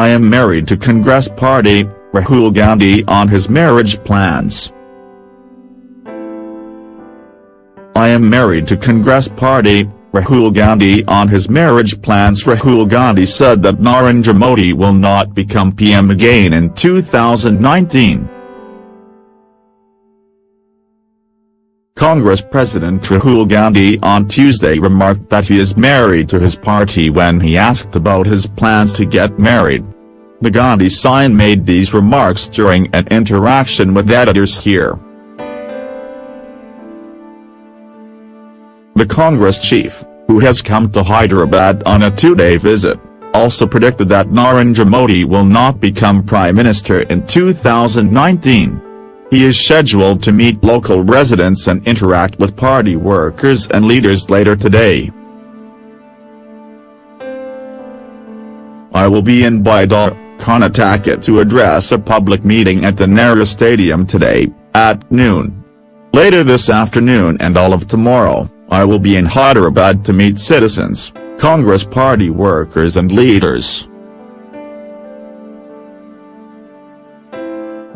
I am married to Congress Party, Rahul Gandhi on his marriage plans. I am married to Congress Party, Rahul Gandhi on his marriage plans Rahul Gandhi said that Narendra Modi will not become PM again in 2019. Congress President Rahul Gandhi on Tuesday remarked that he is married to his party when he asked about his plans to get married. The Gandhi sign made these remarks during an interaction with editors here. The Congress chief, who has come to Hyderabad on a two-day visit, also predicted that Narendra Modi will not become Prime Minister in 2019. He is scheduled to meet local residents and interact with party workers and leaders later today. I will be in Bidar, Karnataka to address a public meeting at the Nehru Stadium today, at noon. Later this afternoon and all of tomorrow, I will be in Hyderabad to meet citizens, Congress party workers and leaders.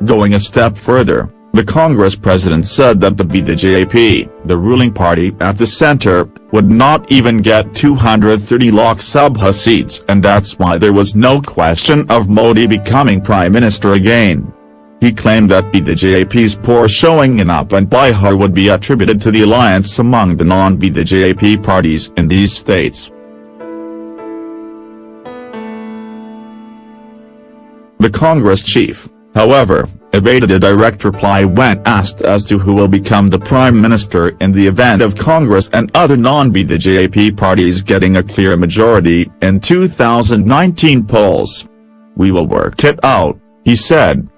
Going a step further, the Congress president said that the BJP, the ruling party at the center, would not even get 230 Lok Sabha seats and that's why there was no question of Modi becoming prime minister again. He claimed that BJP's poor showing in UP and Bihar would be attributed to the alliance among the non-BJP parties in these states. The Congress chief, however, evaded a direct reply when asked as to who will become the prime minister in the event of Congress and other non-BJP parties getting a clear majority in 2019 polls. We will work it out, he said.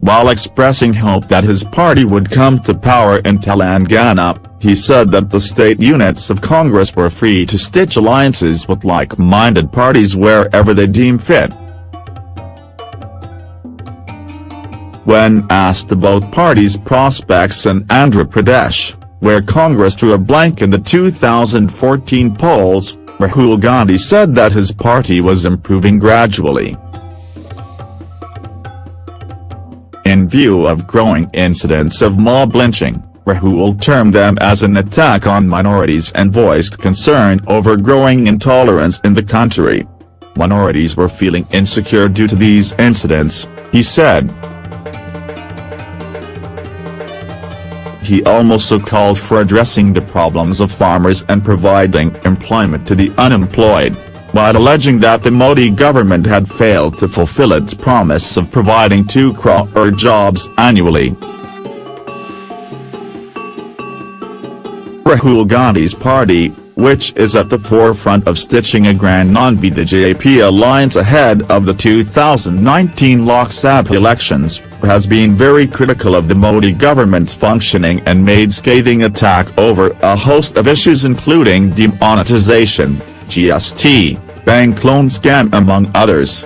While expressing hope that his party would come to power in Telangana, he said that the state units of Congress were free to stitch alliances with like-minded parties wherever they deem fit. When asked about party's prospects in Andhra Pradesh, where Congress drew a blank in the 2014 polls, Rahul Gandhi said that his party was improving gradually. In view of growing incidents of mob lynching, Rahul termed them as an attack on minorities and voiced concern over growing intolerance in the country. Minorities were feeling insecure due to these incidents, he said. He also called for addressing the problems of farmers and providing employment to the unemployed while alleging that the Modi government had failed to fulfill its promise of providing 2 crore jobs annually. Rahul Gandhi's party, which is at the forefront of stitching a grand non-BJP alliance ahead of the 2019 Lok Sabha elections, has been very critical of the Modi government's functioning and made scathing attack over a host of issues including demonetization, GST, bank loan scam among others.